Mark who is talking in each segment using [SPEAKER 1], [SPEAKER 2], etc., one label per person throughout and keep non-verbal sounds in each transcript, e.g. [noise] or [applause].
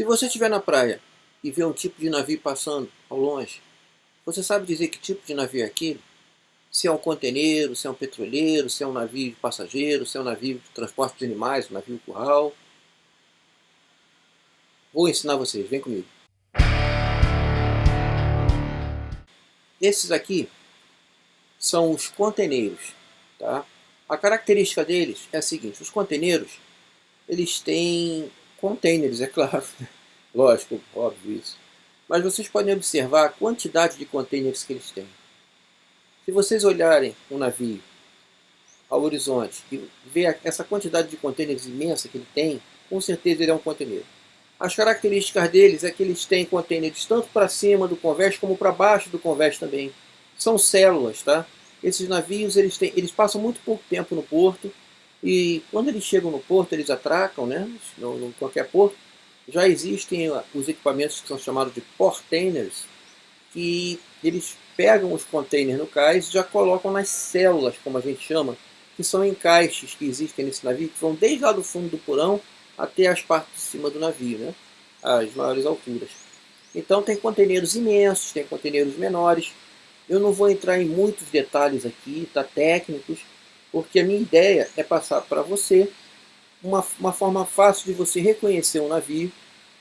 [SPEAKER 1] Se você estiver na praia e ver um tipo de navio passando ao longe, você sabe dizer que tipo de navio é aquele? Se é um conteneiro, se é um petroleiro, se é um navio de passageiro, se é um navio de transporte de animais, um navio curral. Vou ensinar vocês, vem comigo. Esses aqui são os conteneiros. Tá? A característica deles é a seguinte, os conteneiros, eles têm containers, é claro, lógico, óbvio isso. Mas vocês podem observar a quantidade de containers que eles têm. Se vocês olharem um navio ao horizonte e ver essa quantidade de containers imensa que ele tem, com certeza ele é um conteneiro. As características deles é que eles têm containers tanto para cima do convés como para baixo do convés também. São células, tá? Esses navios eles, têm, eles passam muito pouco tempo no porto e quando eles chegam no porto eles atracam, né? Em qualquer porto. Já existem os equipamentos que são chamados de portainers, que eles pegam os containers no cais e já colocam nas células, como a gente chama, que são encaixes que existem nesse navio, que vão desde lá do fundo do porão até as partes de cima do navio, né? as maiores alturas. Então tem conteneiros imensos, tem conteneiros menores. Eu não vou entrar em muitos detalhes aqui, tá, técnicos, porque a minha ideia é passar para você uma, uma forma fácil de você reconhecer um navio,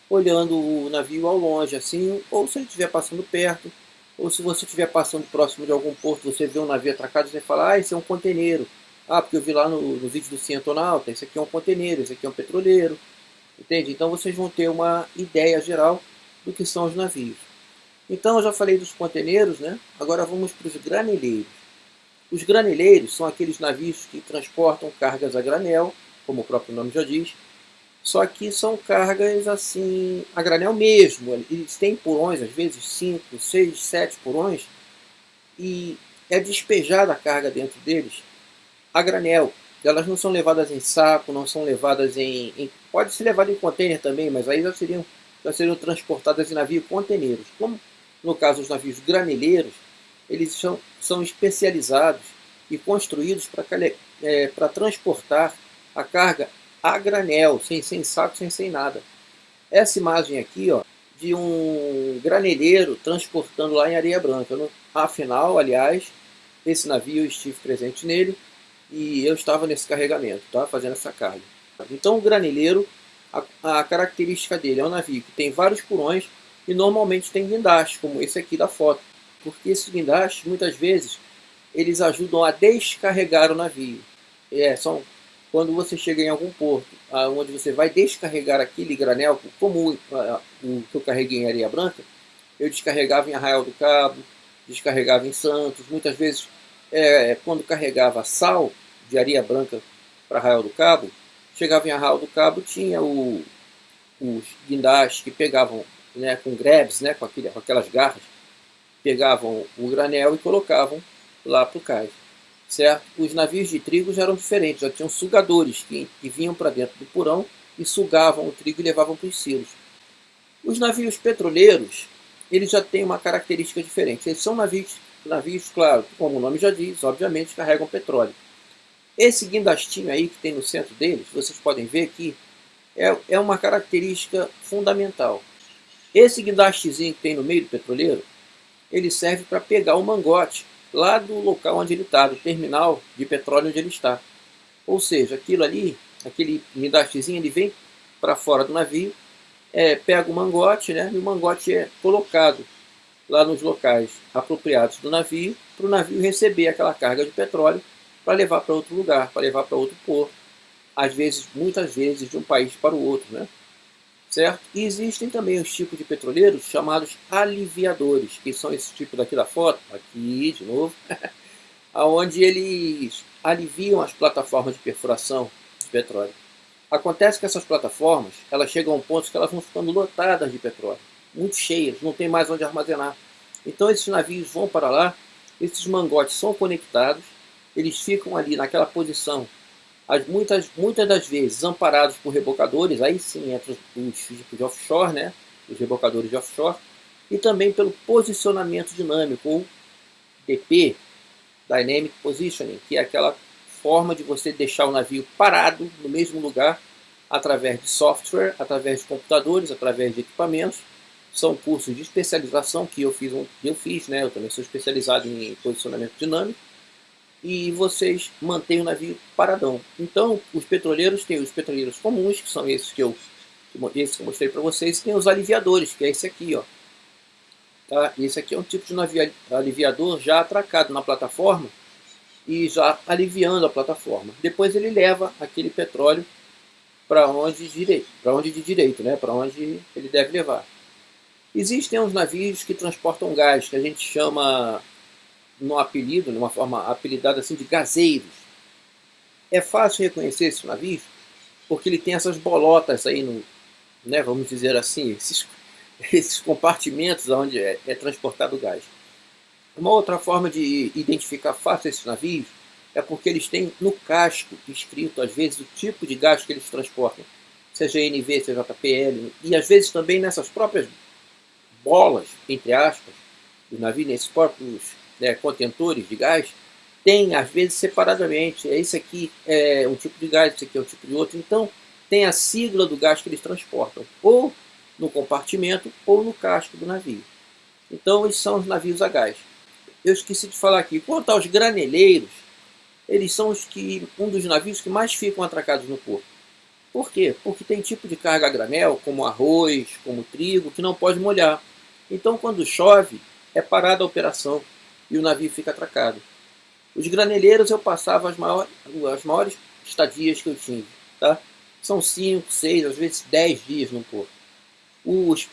[SPEAKER 1] olhando o navio ao longe, assim, ou se ele estiver passando perto, ou se você estiver passando próximo de algum porto, você vê um navio atracado, você fala, ah, esse é um conteneiro. Ah, porque eu vi lá no, no vídeo do Cientonauta, esse aqui é um conteneiro, esse aqui é um petroleiro. Entende? Então vocês vão ter uma ideia geral do que são os navios. Então eu já falei dos conteneiros, né? Agora vamos para os graneleiros. Os graneleiros são aqueles navios que transportam cargas a granel, como o próprio nome já diz, só que são cargas assim, a granel mesmo. Eles têm porões, às vezes 5, 6, 7 porões, e é despejada a carga dentro deles a granel. Elas não são levadas em saco, não são levadas em... em pode ser levada em container também, mas aí já seriam, já seriam transportadas em navio conteneiros. Como no caso os navios graneleiros, eles são, são especializados e construídos para é, transportar a carga a granel, sem, sem saco, sem, sem nada. Essa imagem aqui, ó, de um graneleiro transportando lá em Areia Branca. Afinal, aliás, esse navio eu estive presente nele, e eu estava nesse carregamento, tá? fazendo essa carga. Então o graneleiro, a, a, característica dele é um navio que tem vários porões e normalmente tem guindastes, como esse aqui da foto. Porque esses guindastes, muitas vezes, eles ajudam a descarregar o navio. É, são quando você chega em algum porto, onde você vai descarregar aquele granel, como o, o que eu carreguei em Areia Branca, eu descarregava em Arraial do Cabo, descarregava em Santos, muitas vezes é, quando carregava sal de areia branca para Arraial do Cabo, chegava em Arraial do Cabo, tinha o, os guindastes que pegavam né, com grebes, né, com, aquele, com aquelas garras, pegavam o granel e colocavam lá para o cais. Certo? Os navios de trigo já eram diferentes, já tinham sugadores que, que vinham para dentro do porão e sugavam o trigo e levavam para os silos. Os navios petroleiros, eles já têm uma característica diferente. Eles são navios navios, claro, como o nome já diz, obviamente carregam petróleo. Esse guindastinho aí que tem no centro deles, vocês podem ver aqui, é, é uma característica fundamental. Esse guindastezinho que tem no meio do petroleiro, ele serve para pegar o mangote lá do local onde ele está, do terminal de petróleo onde ele está. Ou seja, aquilo ali, aquele guindastezinho, ele vem para fora do navio, é, pega o mangote, né, e o mangote é colocado lá nos locais apropriados do navio, para o navio receber aquela carga de petróleo para levar para outro lugar, para levar para outro porto, às vezes, muitas vezes, de um país para o outro, né? Certo? E existem também os tipos de petroleiros chamados aliviadores, que são esse tipo daqui da foto, aqui de novo, [laughs] aonde eles aliviam as plataformas de perfuração de petróleo. Acontece que essas plataformas, elas chegam a um ponto que elas vão ficando lotadas de petróleo muito cheias, não tem mais onde armazenar. Então esses navios vão para lá, esses mangotes são conectados, eles ficam ali naquela posição, as, muitas, muitas das vezes amparados por rebocadores, aí sim entra os tipos de offshore, né, os rebocadores de offshore, e também pelo posicionamento dinâmico, ou DP, Dynamic Positioning, que é aquela forma de você deixar o navio parado no mesmo lugar através de software, através de computadores, através de equipamentos. São cursos de especialização que eu fiz, eu fiz, né? Eu também sou especializado em posicionamento dinâmico. E vocês mantêm o navio paradão. Então, os petroleiros têm os petroleiros comuns, que são esses que eu, esses que eu mostrei para vocês, e tem os aliviadores, que é esse aqui, ó. Tá? Esse aqui é um tipo de navio aliviador já atracado na plataforma e já aliviando a plataforma. Depois ele leva aquele petróleo para onde direito, para onde de direito, né? Para onde ele deve levar. Existem uns navios que transportam gás, que a gente chama no apelido, de uma forma apelidada assim de gazeiros. É fácil reconhecer esse navio porque ele tem essas bolotas aí no, né, vamos dizer assim, esses, [laughs] esses compartimentos onde é, é transportado o gás. Uma outra forma de identificar fácil esses navios é porque eles têm no casco escrito, às vezes, o tipo de gás que eles transportam, seja NV, seja JPL, e às vezes também nessas próprias bolas, entre aspas, do navio, nesses próprios né, contentores de gás, tem às vezes separadamente, é esse aqui é um tipo de gás, esse aqui é um tipo de outro, então tem a sigla do gás que eles transportam, ou no compartimento ou no casco do navio. Então esses são os navios a gás. Eu esqueci de falar aqui, quanto aos graneleiros, eles são os que, um dos navios que mais ficam atracados no porto. Por quê? Porque tem tipo de carga a granel, como arroz, como trigo, que não pode molhar. Então, quando chove, é parada a operação e o navio fica atracado. Os graneleiros eu passava as maiores, as maiores estadias que eu tive. Tá? São 5, 6, às vezes 10 dias no porto. Os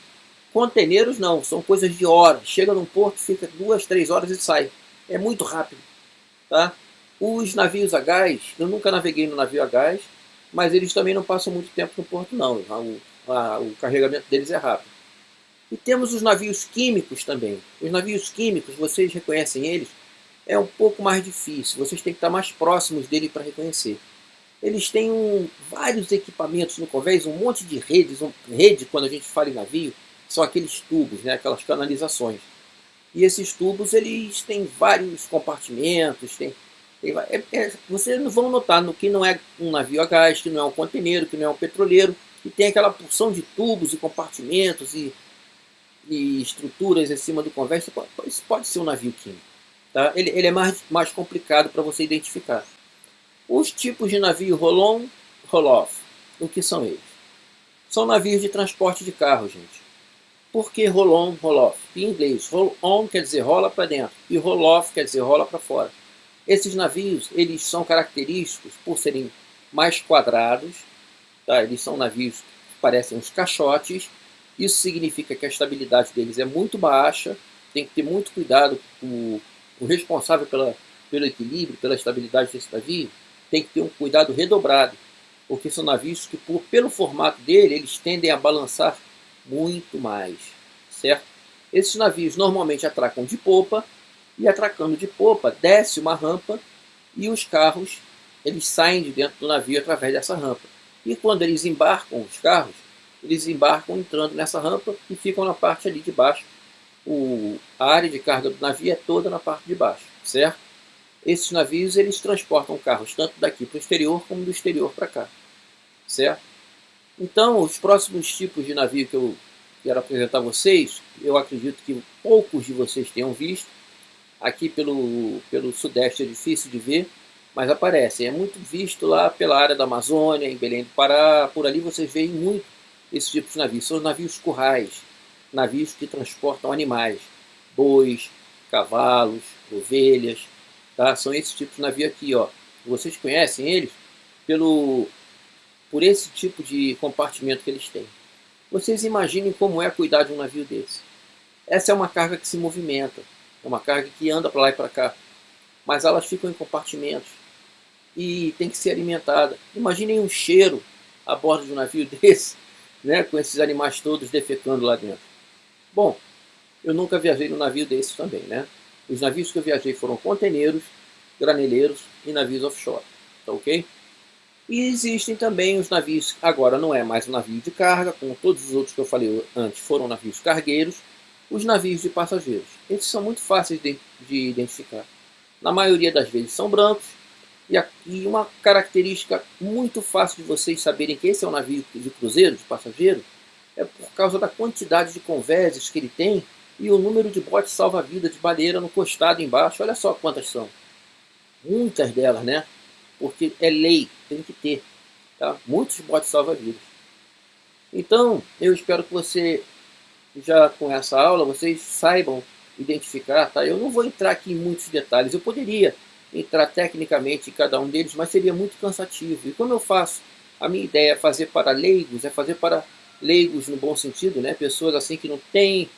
[SPEAKER 1] conteneiros não, são coisas de horas. Chega num porto, fica duas, três horas e sai. É muito rápido. Tá? Os navios a gás, eu nunca naveguei no navio a gás, mas eles também não passam muito tempo no porto não, o, a, o carregamento deles é rápido. E temos os navios químicos também. Os navios químicos, vocês reconhecem eles, é um pouco mais difícil, vocês têm que estar mais próximos dele para reconhecer. Eles têm um, vários equipamentos no convés, um monte de redes, um, rede quando a gente fala em navio, são aqueles tubos, né, aquelas canalizações. E esses tubos eles têm vários compartimentos, tem é, é, vocês vão notar no que não é um navio a gás, que não é um conteneiro, que não é um petroleiro, e tem aquela porção de tubos e compartimentos e, e estruturas em cima do convés. Isso pode ser um navio químico. Tá? Ele, ele é mais, mais complicado para você identificar. Os tipos de navio roll-on, o que são eles? São navios de transporte de carro, gente. Por que roll-on? Em inglês, roll-on quer dizer rola para dentro e roll-off quer dizer rola para fora. Esses navios eles são característicos por serem mais quadrados, tá? eles são navios que parecem uns caixotes, isso significa que a estabilidade deles é muito baixa, tem que ter muito cuidado, o, o responsável pela, pelo equilíbrio, pela estabilidade desse navio, tem que ter um cuidado redobrado, porque são navios que, por, pelo formato dele, eles tendem a balançar muito mais, certo? Esses navios normalmente atracam de popa, e atracando de popa, desce uma rampa e os carros eles saem de dentro do navio através dessa rampa. E quando eles embarcam os carros, eles embarcam entrando nessa rampa e ficam na parte ali de baixo. O, a área de carga do navio é toda na parte de baixo, certo? Esses navios eles transportam carros tanto daqui para o exterior como do exterior para cá, certo? Então, os próximos tipos de navio que eu quero apresentar a vocês, eu acredito que poucos de vocês tenham visto, Aqui pelo, pelo sudeste é difícil de ver, mas aparece. É muito visto lá pela área da Amazônia, em Belém do Pará, por ali vocês veem muito esse tipo de navios. São navios currais, navios que transportam animais, bois, cavalos, ovelhas, tá? São esses tipos de navio aqui, ó. Vocês conhecem eles pelo por esse tipo de compartimento que eles têm. Vocês imaginem como é cuidar de um navio desse. Essa é uma carga que se movimenta. É uma carga que anda para lá e para cá. Mas elas ficam em compartimentos e tem que ser alimentada. Imaginem um cheiro a bordo de um navio [laughs] desse, né, com esses animais todos defecando lá dentro. Bom, eu nunca viajei num navio desse também, né? Os navios que eu viajei foram conteneiros, graneleiros e navios offshore, tá ok? E existem também os navios, agora não é mais um navio de carga, como todos os outros que eu falei antes foram navios cargueiros, os navios de passageiros. Esses são muito fáceis de, de identificar. Na maioria das vezes são brancos, E, a, e uma característica muito fácil de vocês saberem que esse é um navio de cruzeiro, de passageiro, é por causa da quantidade de convéses que ele tem e o número de botes salva-vida de baleira no costado embaixo. Olha só quantas são. Muitas delas, né? Porque é lei, tem que ter. Tá? Muitos botes salva-vidas. Então, eu espero que você, já com essa aula, vocês saibam identificar. Tá? Eu não vou entrar aqui em muitos detalhes. Eu poderia entrar tecnicamente em cada um deles, mas seria muito cansativo. E como eu faço? A minha ideia é fazer para leigos, é fazer para leigos no bom sentido, né? pessoas assim que não têm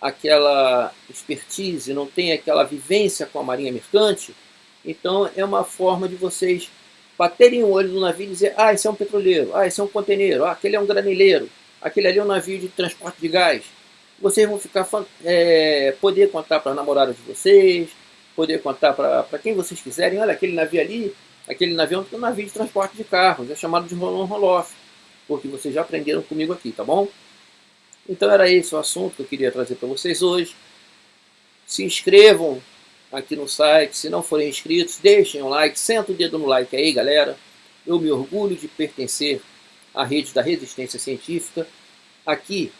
[SPEAKER 1] aquela expertise, não têm aquela vivência com a marinha mercante. Então é uma forma de vocês baterem o olho no navio e dizer ah, esse é um petroleiro, ah, esse é um conteneiro, ah, aquele é um graneleiro, aquele ali é um navio de transporte de gás. Vocês vão ficar é, poder contar para a namorada de vocês, poder contar para quem vocês quiserem, olha, aquele navio ali, aquele navio é um navio de transporte de carros, é chamado de roll-on porque vocês já aprenderam comigo aqui, tá bom? Então era esse o assunto que eu queria trazer para vocês hoje. Se inscrevam aqui no site, se não forem inscritos, deixem um like, senta o dedo no like aí, galera. Eu me orgulho de pertencer à rede da resistência científica. Aqui,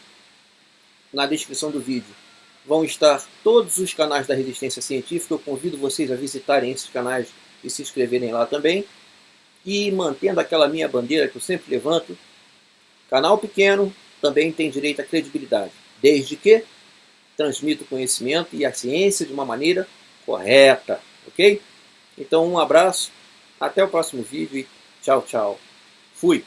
[SPEAKER 1] na descrição do vídeo, vão estar todos os canais da Resistência Científica. Eu convido vocês a visitarem esses canais e se inscreverem lá também. E mantendo aquela minha bandeira que eu sempre levanto, canal pequeno também tem direito à credibilidade, desde que transmita o conhecimento e a ciência de uma maneira correta, ok? Então um abraço, até o próximo vídeo e tchau, tchau. Fui!